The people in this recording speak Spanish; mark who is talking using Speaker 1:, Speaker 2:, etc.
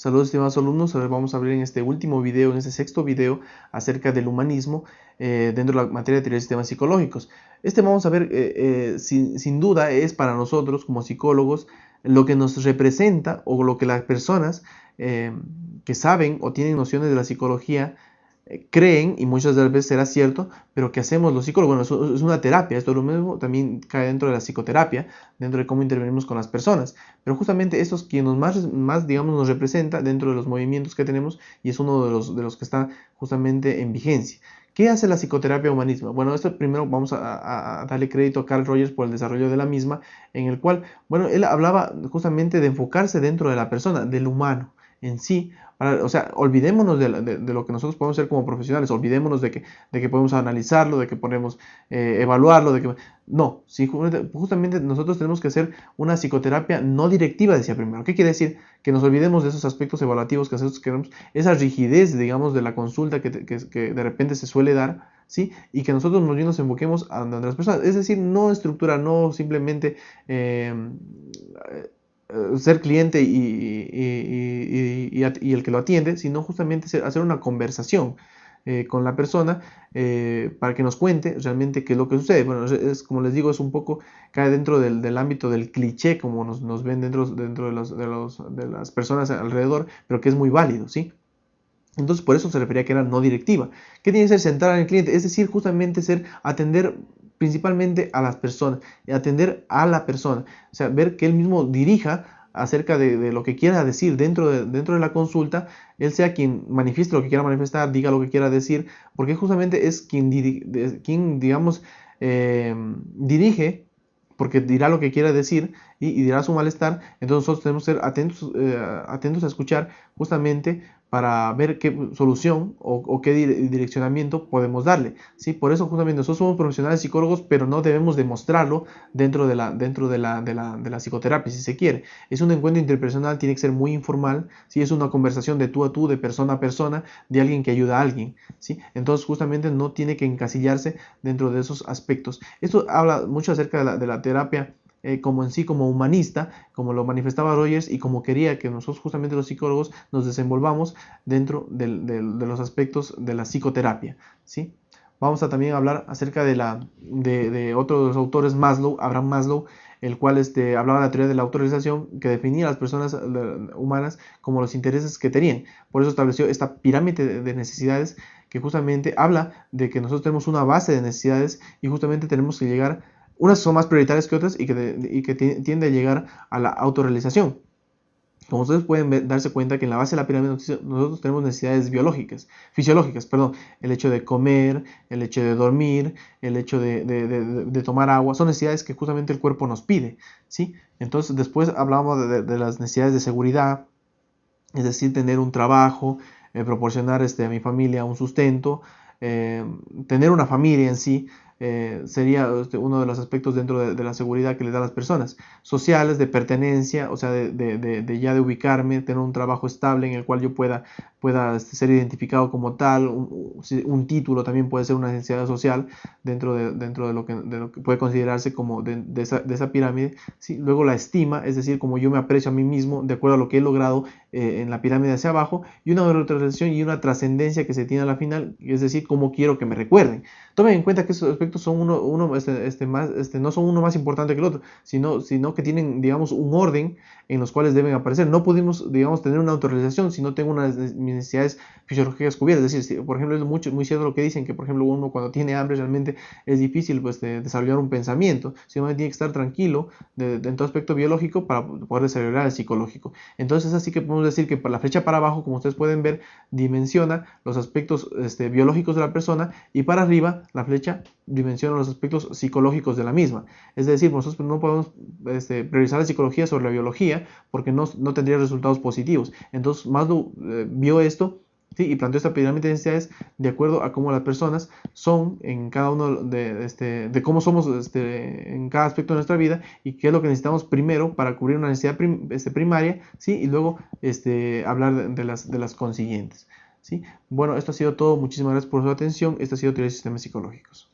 Speaker 1: Saludos estimados alumnos, ahora vamos a hablar en este último video, en este sexto video, acerca del humanismo eh, dentro de la materia de teoría de sistemas psicológicos. Este vamos a ver, eh, eh, sin, duda, es para nosotros como psicólogos lo que nos representa o lo que las personas que saben o tienen nociones de la psicología creen, y muchas de las veces será cierto, pero que hacemos los psicólogos, bueno, es una terapia, esto lo mismo también cae dentro de la psicoterapia, dentro de cómo intervenimos con las personas, pero justamente esto es quien nos más, más, digamos, nos representa dentro de los movimientos que tenemos y es uno de los, de los que está justamente en vigencia. ¿Qué hace la psicoterapia humanismo? Bueno, esto primero vamos a, a, darle crédito a Carl Rogers por el desarrollo de la misma, en el cual, bueno, él hablaba justamente de enfocarse dentro de la persona, del humano en sí, o sea, olvidémonos de, lo que nosotros podemos ser como profesionales, olvidémonos de que, de que podemos analizarlo, de que podemos eh, evaluarlo, de que... No, justamente nosotros tenemos que hacer una psicoterapia no directiva, decía primero. ¿Qué quiere decir? Que nos olvidemos de esos aspectos evaluativos que nosotros queremos, esa rigidez, digamos, de la consulta que, de repente se suele dar, ¿sí? Y que nosotros bien nos enfoquemos a, las personas. Es decir, no estructura, no simplemente... Eh, ser cliente y, el que lo atiende, sino justamente hacer una conversación eh, con la persona eh, para que nos cuente realmente qué es lo que sucede. Bueno, es, como les digo, es un poco, cae dentro del, ámbito del cliché, como nos, ven dentro, de, las personas alrededor, pero que es muy válido, ¿sí? Entonces, por eso se refería que era no directiva. ¿Qué tiene que ser centrar en el cliente? Es decir, justamente ser atender principalmente a las personas, atender a la persona, o sea, ver que él mismo dirija acerca de, lo que quiera decir dentro de, dentro de la consulta, él sea quien manifieste lo que quiera manifestar, diga lo que quiera decir, porque justamente es quien, quien digamos, eh, dirige, porque dirá lo que quiera decir y, dirá su malestar, entonces nosotros tenemos que ser atentos, eh, atentos a escuchar justamente para ver qué solución o, qué direccionamiento podemos darle. ¿sí? Por eso justamente nosotros somos profesionales psicólogos, pero no debemos demostrarlo dentro de la, dentro de la, de la, de la psicoterapia, si se quiere. Es un encuentro interpersonal, tiene que ser muy informal, ¿sí? es una conversación de tú a tú, de persona a persona, de alguien que ayuda a alguien. ¿sí? Entonces justamente no tiene que encasillarse dentro de esos aspectos. Esto habla mucho acerca de la, de la terapia eh, como en sí, como humanista, como lo manifestaba Rogers y como quería que nosotros justamente los psicólogos nos desenvolvamos dentro de los aspectos de la psicoterapia. ¿sí? Vamos a también hablar acerca de, la, de, otro de los autores, Maslow, Abraham Maslow, el cual este, hablaba de la teoría de la autorización que definía a las personas humanas como los intereses que tenían. Por eso estableció esta pirámide de necesidades que justamente habla de que nosotros tenemos una base de necesidades y justamente tenemos que llegar unas son más prioritarias que otras y que, tiende a llegar a la autorrealización. Como ustedes pueden darse cuenta que en la base de la pirámide nosotros tenemos necesidades biológicas, fisiológicas, perdón, el hecho de comer, el hecho de dormir, el hecho de, tomar agua, son necesidades que justamente el cuerpo nos pide, ¿sí? Entonces después hablamos de, las necesidades de seguridad, es decir, tener un trabajo, eh, proporcionar este, a mi familia un sustento, eh, tener una familia en sí, eh, sería este, uno de los aspectos dentro de, la seguridad que le da a las personas. Sociales, de pertenencia, o sea, de, ya de ubicarme, tener un trabajo estable en el cual yo pueda, pueda este, ser identificado como tal, un, título también puede ser una necesidad social dentro de, dentro de, lo, que, puede considerarse como de, esa, pirámide. Luego la estima, es decir, como yo me aprecio a mí mismo de acuerdo a lo que he logrado eh, en la pirámide hacia abajo, y una realización y una trascendencia que se tiene a la final, es decir, cómo quiero que me recuerden. Tomen en cuenta que esos aspectos son uno, uno este, este, más, este, no son uno más importante que el otro, sino, sino que tienen, digamos, un orden en los cuales deben aparecer. No pudimos, digamos, tener una autorización si no tengo unas necesidades fisiológicas cubiertas. Es decir, por ejemplo, es mucho, muy cierto lo que dicen, que por ejemplo uno cuando tiene hambre realmente es difícil pues, desarrollar un pensamiento, sino que tiene que estar tranquilo de, en todo aspecto biológico para poder desarrollar el psicológico. Entonces así que podemos decir que la flecha para abajo, como ustedes pueden ver, dimensiona los aspectos este, biológicos de la persona y para arriba la flecha dimensiona los aspectos psicológicos de la misma. Es decir, nosotros no podemos este, priorizar la psicología sobre la biología porque no, no tendría resultados positivos. Entonces Maslow eh, vio esto y planteó esta pirámide de necesidades de acuerdo a cómo las personas son en cada uno de, este, de cómo somos este, en cada aspecto de nuestra vida y qué es lo que necesitamos primero para cubrir una necesidad este, primaria, ¿sí? y luego este, hablar de, las, de las consiguientes. ¿sí? Bueno, esto ha sido todo. Muchísimas gracias por su atención. Esto ha sido Teoría de Sistemas Psicológicos.